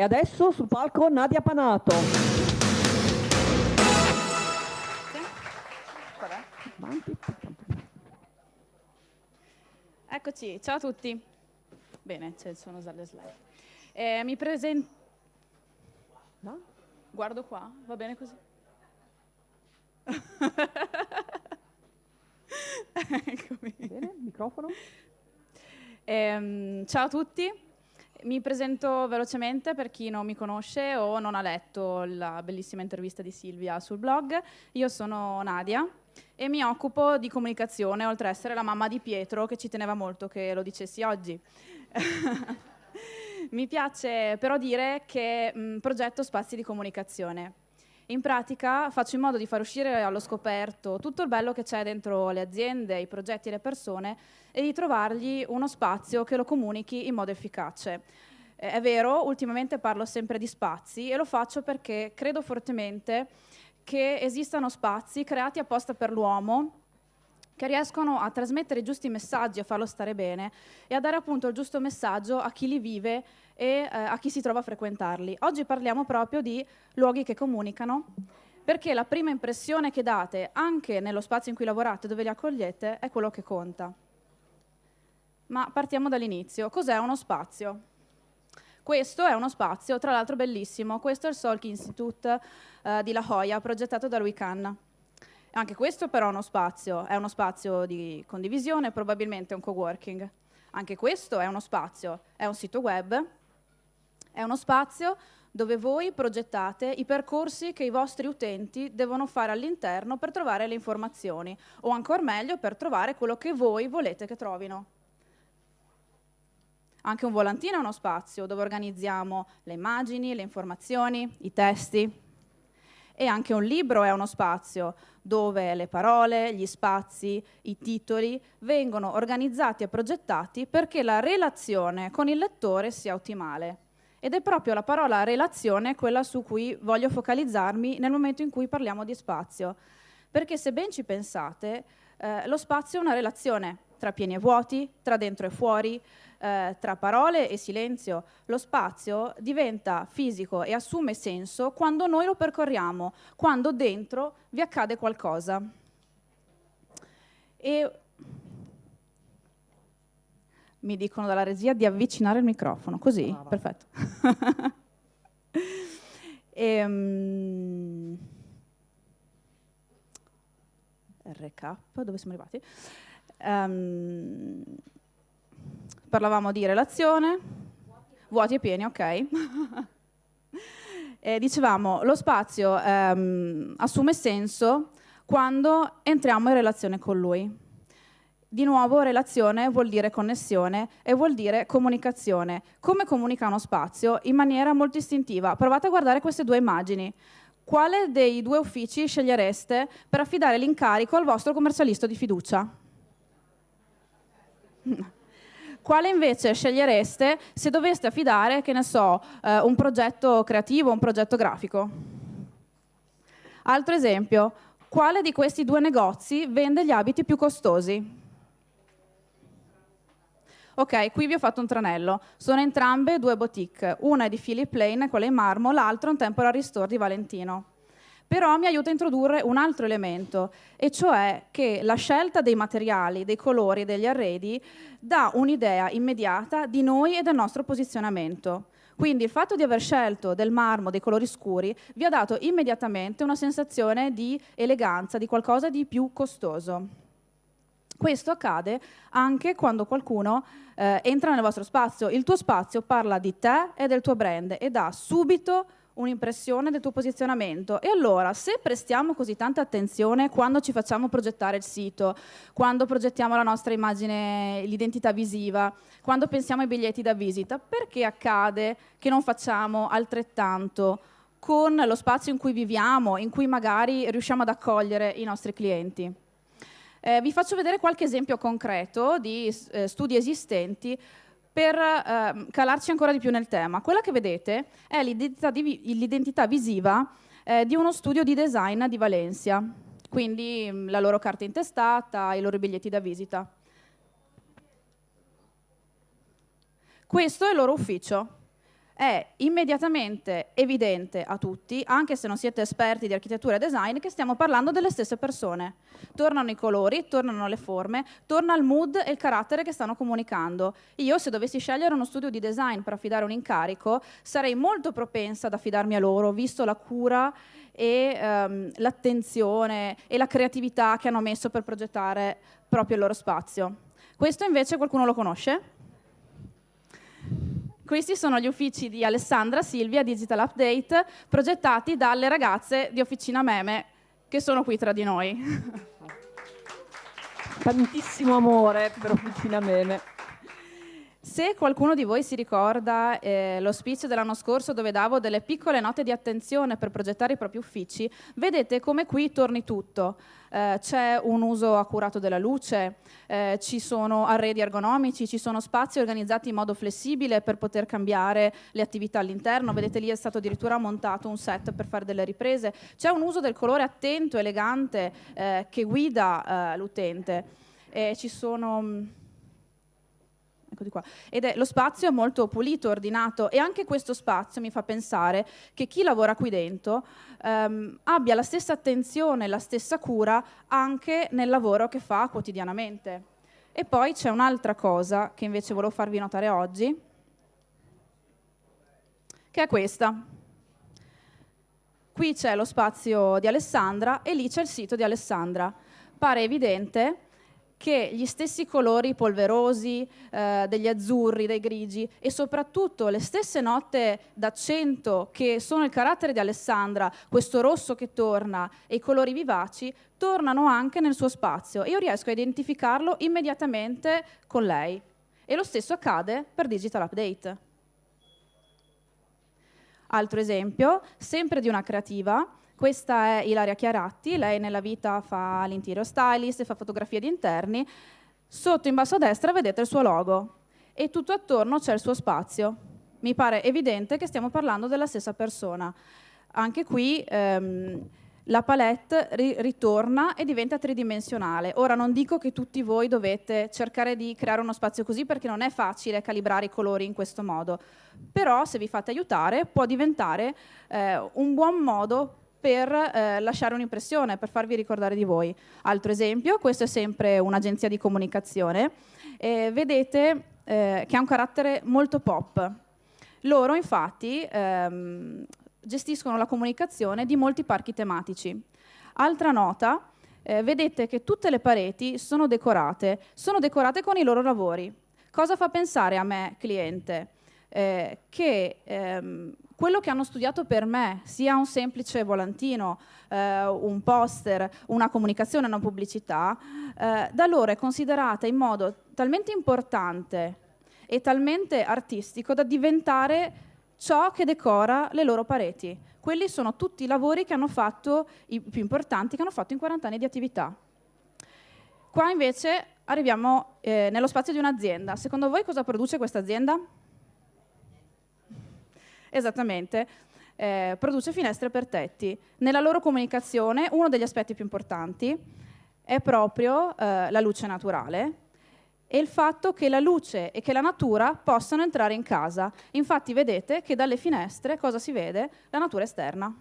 E adesso sul palco Nadia Panato. Eccoci, ciao a tutti. Bene, ci sono già le slide. Eh, mi presento... No? Guardo qua, va bene così? Eccomi. Bene, microfono. Eh, ciao a tutti, mi presento velocemente per chi non mi conosce o non ha letto la bellissima intervista di Silvia sul blog. Io sono Nadia e mi occupo di comunicazione, oltre ad essere la mamma di Pietro, che ci teneva molto che lo dicessi oggi. mi piace però dire che mh, progetto spazi di comunicazione. In pratica faccio in modo di far uscire allo scoperto tutto il bello che c'è dentro le aziende, i progetti e le persone e di trovargli uno spazio che lo comunichi in modo efficace. È vero, ultimamente parlo sempre di spazi e lo faccio perché credo fortemente che esistano spazi creati apposta per l'uomo che riescono a trasmettere i giusti messaggi, a farlo stare bene e a dare appunto il giusto messaggio a chi li vive e eh, a chi si trova a frequentarli. Oggi parliamo proprio di luoghi che comunicano, perché la prima impressione che date, anche nello spazio in cui lavorate, dove li accogliete, è quello che conta. Ma partiamo dall'inizio. Cos'è uno spazio? Questo è uno spazio, tra l'altro bellissimo, questo è il Salk Institute eh, di La Jolla, progettato da Louis Kahn. Anche questo però è uno spazio, è uno spazio di condivisione, probabilmente un coworking. Anche questo è uno spazio, è un sito web, è uno spazio dove voi progettate i percorsi che i vostri utenti devono fare all'interno per trovare le informazioni, o ancora meglio per trovare quello che voi volete che trovino. Anche un volantino è uno spazio dove organizziamo le immagini, le informazioni, i testi. E anche un libro è uno spazio dove le parole, gli spazi, i titoli vengono organizzati e progettati perché la relazione con il lettore sia ottimale. Ed è proprio la parola relazione quella su cui voglio focalizzarmi nel momento in cui parliamo di spazio. Perché se ben ci pensate, eh, lo spazio è una relazione tra pieni e vuoti, tra dentro e fuori, eh, tra parole e silenzio. Lo spazio diventa fisico e assume senso quando noi lo percorriamo, quando dentro vi accade qualcosa. E mi dicono dalla regia di avvicinare il microfono, così, ah, perfetto. e, um, recap, dove siamo arrivati? Um, parlavamo di relazione, vuoti e pieni, ok. e dicevamo, lo spazio um, assume senso quando entriamo in relazione con lui. Di nuovo relazione vuol dire connessione e vuol dire comunicazione. Come comunica uno spazio? In maniera molto istintiva. Provate a guardare queste due immagini. Quale dei due uffici scegliereste per affidare l'incarico al vostro commercialista di fiducia? Quale invece scegliereste se doveste affidare, che ne so, eh, un progetto creativo, un progetto grafico? Altro esempio, quale di questi due negozi vende gli abiti più costosi? Ok, qui vi ho fatto un tranello. Sono entrambe due boutique. Una è di Philip Lane, quella in marmo, l'altra è un temporary store di Valentino. Però mi aiuta a introdurre un altro elemento, e cioè che la scelta dei materiali, dei colori e degli arredi dà un'idea immediata di noi e del nostro posizionamento. Quindi il fatto di aver scelto del marmo, dei colori scuri, vi ha dato immediatamente una sensazione di eleganza, di qualcosa di più costoso. Questo accade anche quando qualcuno eh, entra nel vostro spazio. Il tuo spazio parla di te e del tuo brand e dà subito un'impressione del tuo posizionamento. E allora, se prestiamo così tanta attenzione quando ci facciamo progettare il sito, quando progettiamo la nostra immagine, l'identità visiva, quando pensiamo ai biglietti da visita, perché accade che non facciamo altrettanto con lo spazio in cui viviamo, in cui magari riusciamo ad accogliere i nostri clienti? Eh, vi faccio vedere qualche esempio concreto di eh, studi esistenti per eh, calarci ancora di più nel tema. Quella che vedete è l'identità, visiva eh, di uno studio di design di Valencia, quindi mm, la loro carta intestata, i loro biglietti da visita. Questo è il loro ufficio. È immediatamente evidente a tutti, anche se non siete esperti di architettura e design, che stiamo parlando delle stesse persone. Tornano i colori, tornano le forme, torna il mood e il carattere che stanno comunicando. Io, se dovessi scegliere uno studio di design per affidare un incarico, sarei molto propensa ad affidarmi a loro, visto la cura e um, l'attenzione e la creatività che hanno messo per progettare proprio il loro spazio. Questo invece qualcuno lo conosce? Questi sono gli uffici di Alessandra Silvia Digital Update progettati dalle ragazze di Officina Meme che sono qui tra di noi. Tantissimo amore per Officina Meme. Se qualcuno di voi si ricorda eh, lo speech dell'anno scorso dove davo delle piccole note di attenzione per progettare i propri uffici, vedete come qui torni tutto. Eh, c'è un uso accurato della luce, eh, ci sono arredi ergonomici, ci sono spazi organizzati in modo flessibile per poter cambiare le attività all'interno, vedete lì è stato addirittura montato un set per fare delle riprese, c'è un uso del colore attento, elegante eh, che guida eh, l'utente. ci sono eccoli qua. Ed è, lo spazio è molto pulito, ordinato e anche questo spazio mi fa pensare che chi lavora qui dentro ehm, abbia la stessa attenzione, la stessa cura anche nel lavoro che fa quotidianamente. E poi c'è un'altra cosa che invece volevo farvi notare oggi, che è questa. Qui c'è lo spazio di Alessandra e lì c'è il sito di Alessandra. Pare evidente che gli stessi colori polverosi eh, degli azzurri, dei grigi e soprattutto le stesse note d'accento che sono il carattere di Alessandra, questo rosso che torna e i colori vivaci, tornano anche nel suo spazio e io riesco a identificarlo immediatamente con lei. E lo stesso accade per Digital Update. Altro esempio, sempre di una creativa, questa è Ilaria Chiaratti, lei nella vita fa l'interior stylist, fa fotografie di interni. Sotto in basso a destra vedete il suo logo e tutto attorno c'è il suo spazio. Mi pare evidente che stiamo parlando della stessa persona. Anche qui ehm, la palette ri ritorna e diventa tridimensionale. Ora non dico che tutti voi dovete cercare di creare uno spazio così perché non è facile calibrare i colori in questo modo, però se vi fate aiutare può diventare eh, un buon modo per eh, lasciare un'impressione, per farvi ricordare di voi. Altro esempio, questo è sempre un'agenzia di comunicazione, eh, vedete eh, che ha un carattere molto pop. Loro infatti ehm, gestiscono la comunicazione di molti parchi tematici. Altra nota, eh, vedete che tutte le pareti sono decorate, sono decorate con i loro lavori. Cosa fa pensare a me, cliente? Eh, che ehm, quello che hanno studiato per me, sia un semplice volantino, eh, un poster, una comunicazione, una pubblicità, eh, da loro è considerata in modo talmente importante e talmente artistico da diventare ciò che decora le loro pareti. Quelli sono tutti i lavori che hanno fatto, i più importanti, che hanno fatto in 40 anni di attività. Qua invece arriviamo eh, nello spazio di un'azienda. Secondo voi cosa produce questa azienda? Esattamente. Eh, produce finestre per tetti. Nella loro comunicazione uno degli aspetti più importanti è proprio eh, la luce naturale e il fatto che la luce e che la natura possano entrare in casa. Infatti vedete che dalle finestre cosa si vede? La natura esterna.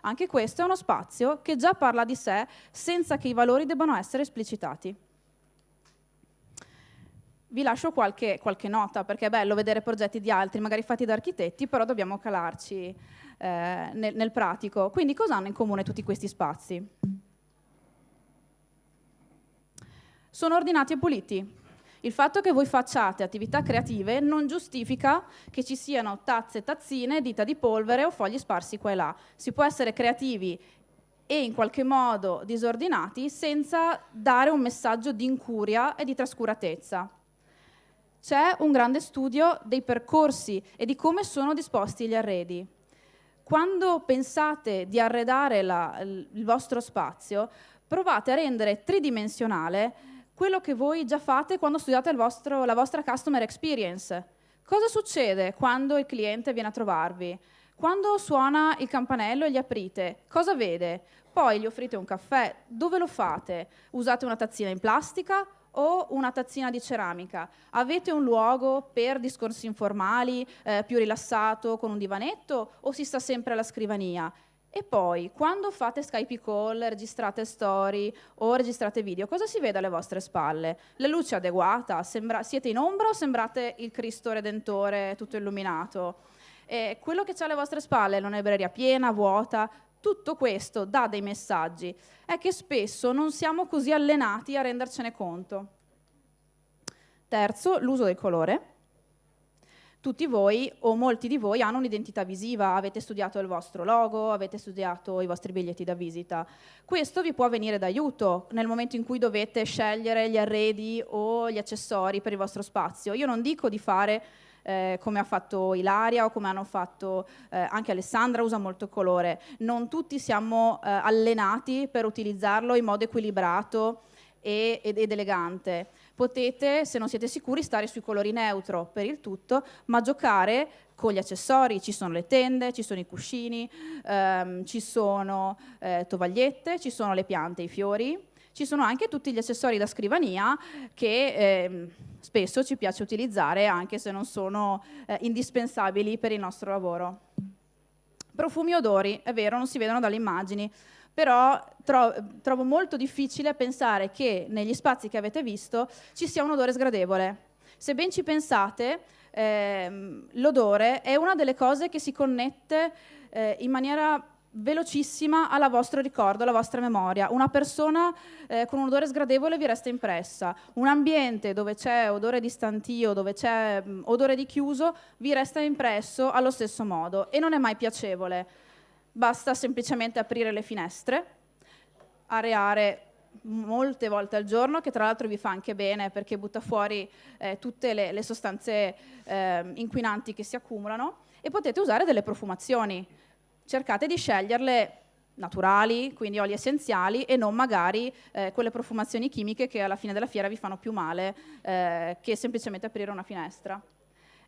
Anche questo è uno spazio che già parla di sé senza che i valori debbano essere esplicitati vi lascio qualche, qualche, nota, perché è bello vedere progetti di altri, magari fatti da architetti, però dobbiamo calarci eh, nel, nel pratico. Quindi cosa hanno in comune tutti questi spazi? Sono ordinati e puliti. Il fatto che voi facciate attività creative non giustifica che ci siano tazze, tazzine, dita di polvere o fogli sparsi qua e là. Si può essere creativi e in qualche modo disordinati senza dare un messaggio di incuria e di trascuratezza c'è un grande studio dei percorsi e di come sono disposti gli arredi. Quando pensate di arredare la, il vostro spazio, provate a rendere tridimensionale quello che voi già fate quando studiate vostro, la vostra customer experience. Cosa succede quando il cliente viene a trovarvi? Quando suona il campanello e gli aprite, cosa vede? Poi gli offrite un caffè, dove lo fate? Usate una tazzina in plastica o una tazzina di ceramica? Avete un luogo per discorsi informali, eh, più rilassato, con un divanetto, o si sta sempre alla scrivania? E poi, quando fate Skype call, registrate story o registrate video, cosa si vede alle vostre spalle? La luce adeguata? Sembra, siete in ombra o sembrate il Cristo Redentore tutto illuminato? E quello che c'è alle vostre spalle è una libreria piena, vuota, tutto questo dà dei messaggi. È che spesso non siamo così allenati a rendercene conto. Terzo, l'uso del colore tutti voi o molti di voi hanno un'identità visiva, avete studiato il vostro logo, avete studiato i vostri biglietti da visita. Questo vi può venire d'aiuto nel momento in cui dovete scegliere gli arredi o gli accessori per il vostro spazio. Io non dico di fare eh, come ha fatto Ilaria o come hanno fatto eh, anche Alessandra, usa molto colore. Non tutti siamo eh, allenati per utilizzarlo in modo equilibrato ed, ed elegante. Potete, se non siete sicuri, stare sui colori neutro per il tutto, ma giocare con gli accessori, ci sono le tende, ci sono i cuscini, ehm, ci sono eh, tovagliette, ci sono le piante, i fiori, ci sono anche tutti gli accessori da scrivania che eh, spesso ci piace utilizzare anche se non sono eh, indispensabili per il nostro lavoro. Profumi e odori, è vero, non si vedono dalle immagini, però tro trovo molto difficile pensare che negli spazi che avete visto ci sia un odore sgradevole. Se ben ci pensate, ehm, l'odore è una delle cose che si connette eh, in maniera velocissima al vostro ricordo, alla vostra memoria. Una persona eh, con un odore sgradevole vi resta impressa, un ambiente dove c'è odore di stantio, dove c'è mm, odore di chiuso, vi resta impresso allo stesso modo e non è mai piacevole basta semplicemente aprire le finestre, areare molte volte al giorno, che tra l'altro vi fa anche bene perché butta fuori eh, tutte le, le sostanze eh, inquinanti che si accumulano e potete usare delle profumazioni. Cercate di sceglierle naturali, quindi oli essenziali e non magari eh, quelle profumazioni chimiche che alla fine della fiera vi fanno più male eh, che semplicemente aprire una finestra.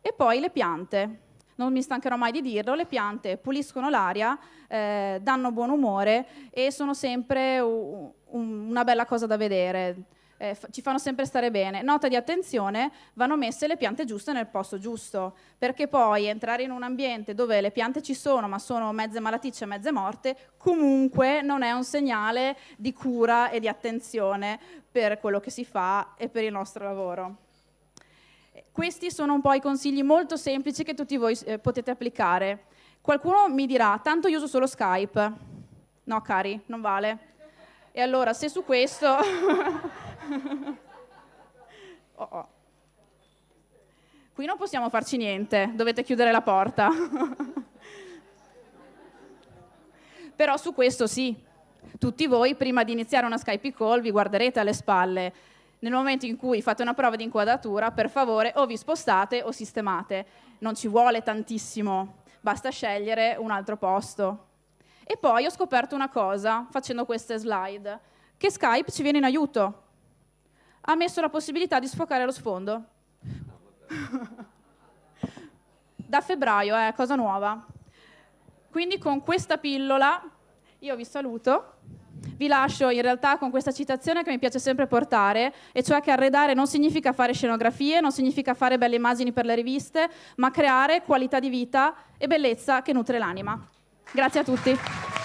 E poi le piante non mi stancherò mai di dirlo, le piante puliscono l'aria, eh, danno buon umore e sono sempre un, una bella cosa da vedere. Eh, ci fanno sempre stare bene. Nota di attenzione, vanno messe le piante giuste nel posto giusto, perché poi entrare in un ambiente dove le piante ci sono, ma sono mezze malaticce mezze morte, comunque non è un segnale di cura e di attenzione per quello che si fa e per il nostro lavoro. Questi sono un po' i consigli molto semplici che tutti voi eh, potete applicare. Qualcuno mi dirà, tanto io uso solo Skype. No, cari, non vale. E allora, se su questo... oh, oh. Qui non possiamo farci niente, dovete chiudere la porta. Però su questo sì. Tutti voi, prima di iniziare una Skype call, vi guarderete alle spalle nel momento in cui fate una prova di inquadratura, per favore o vi spostate o sistemate. Non ci vuole tantissimo, basta scegliere un altro posto. E poi ho scoperto una cosa, facendo queste slide, che Skype ci viene in aiuto. Ha messo la possibilità di sfocare lo sfondo. da febbraio, è eh, cosa nuova. Quindi con questa pillola io vi saluto. Vi lascio in realtà con questa citazione che mi piace sempre portare, e cioè che arredare non significa fare scenografie, non significa fare belle immagini per le riviste, ma creare qualità di vita e bellezza che nutre l'anima. Grazie a tutti.